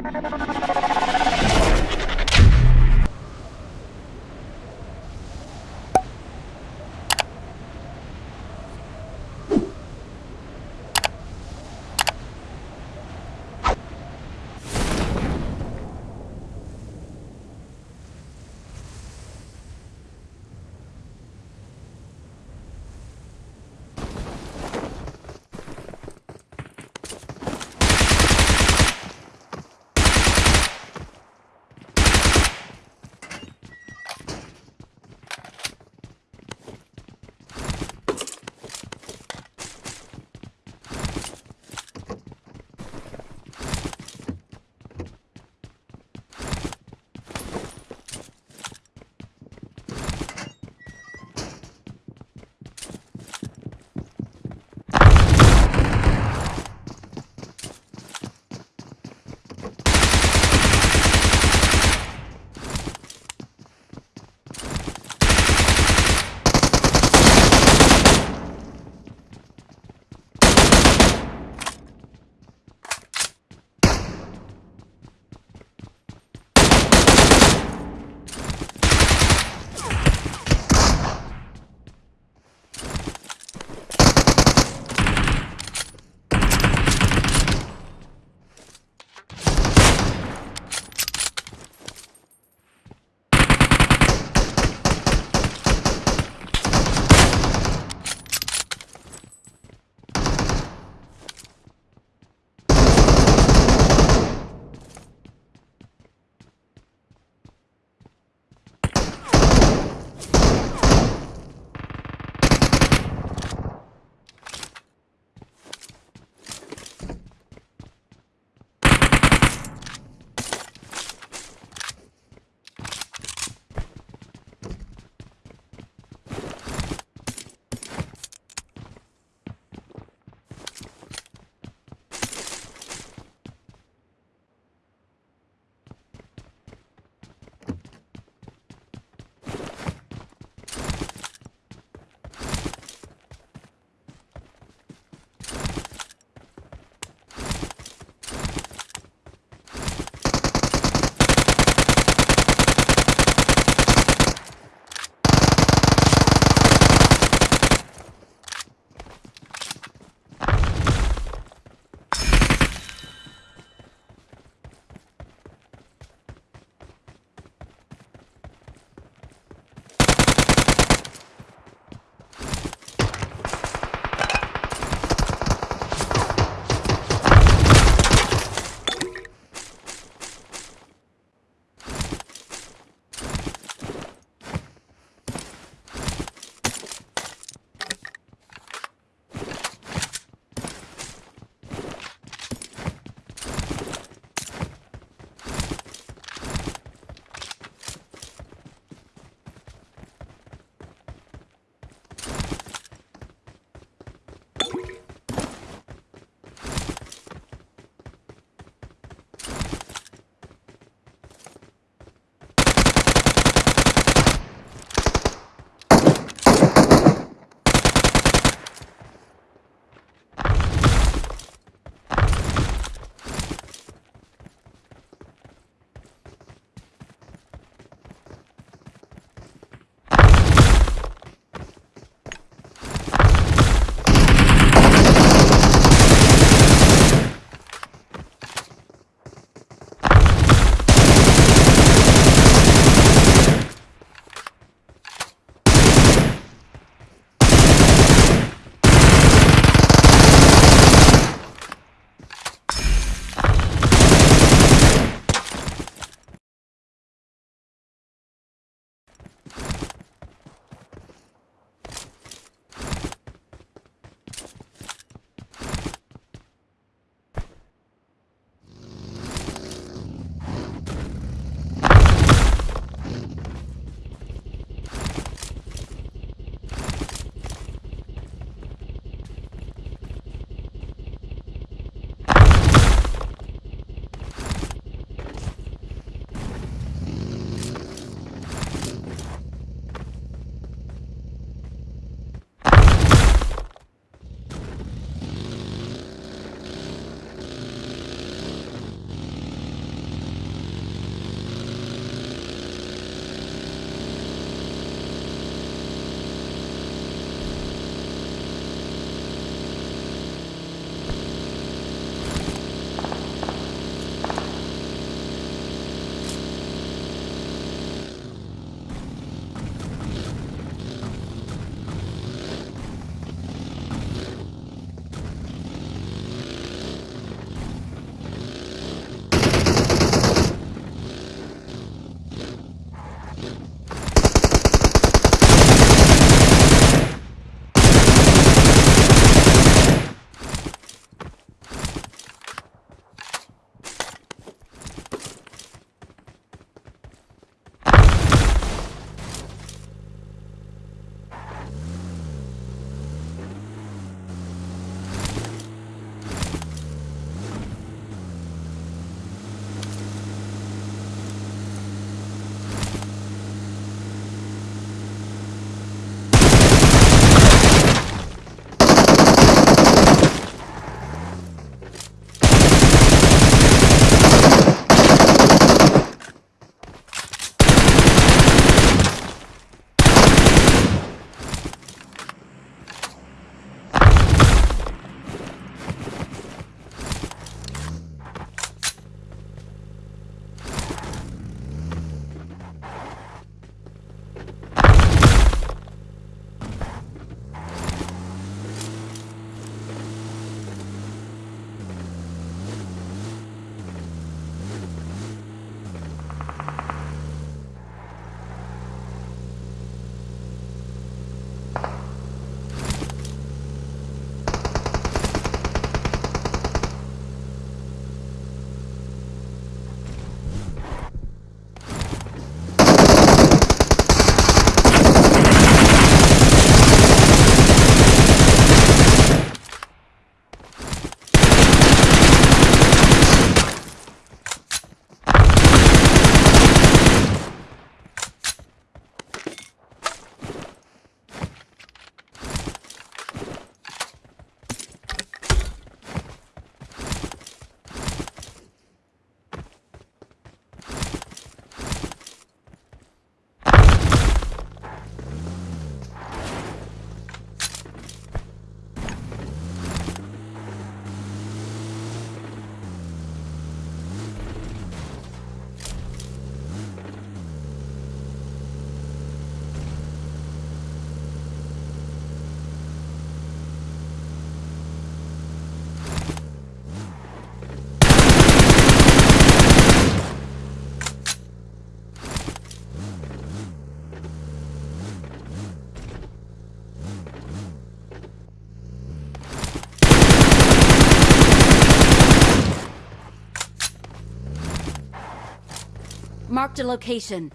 Thank you. Marked a location.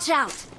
Watch out!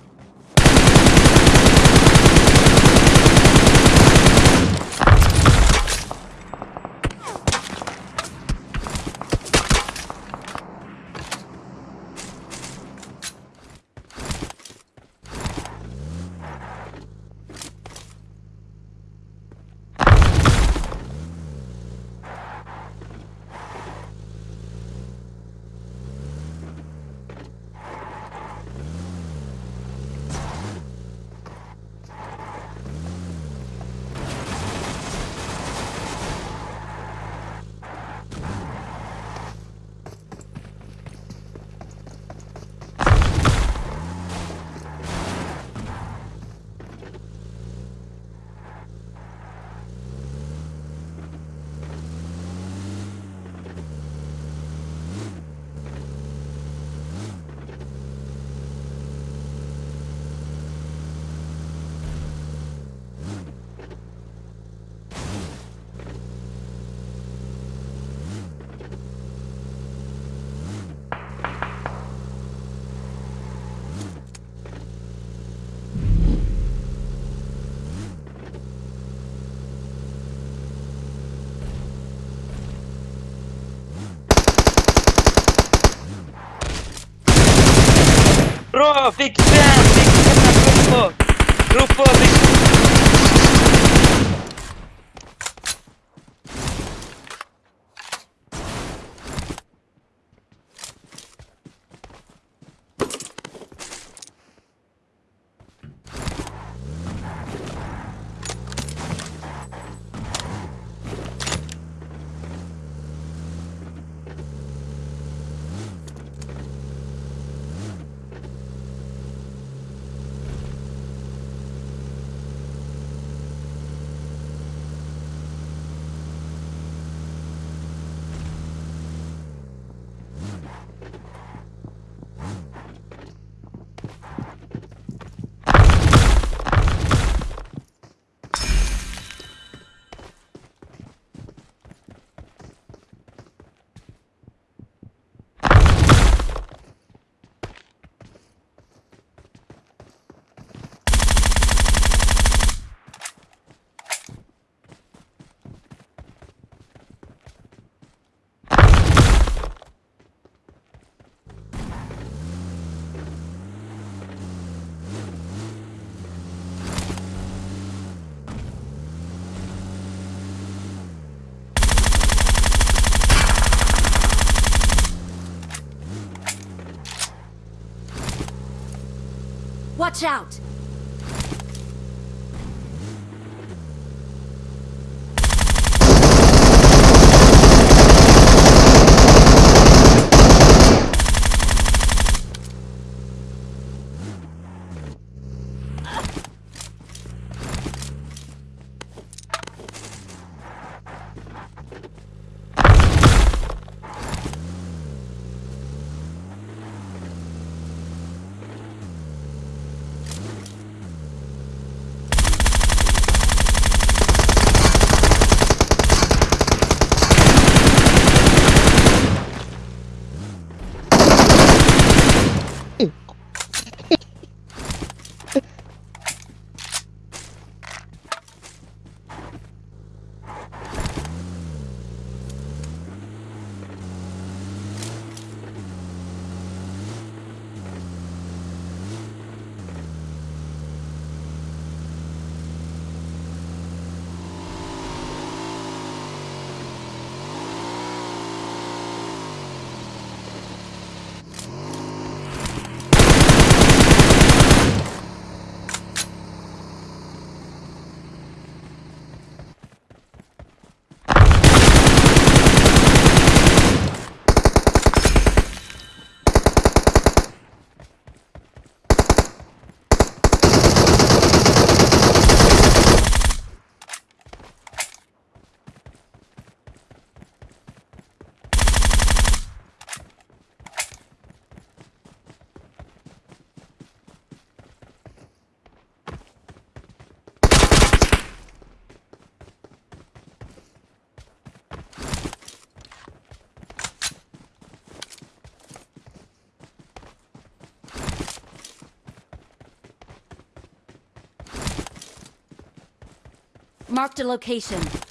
Ρο, φίξε, φίξε, φίξε, φίξε, φίξε, Watch out! Marked a location.